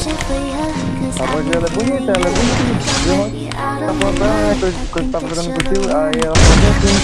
Apa dia lagi punya? Dia lagi punya. Dia apa? Kau kau.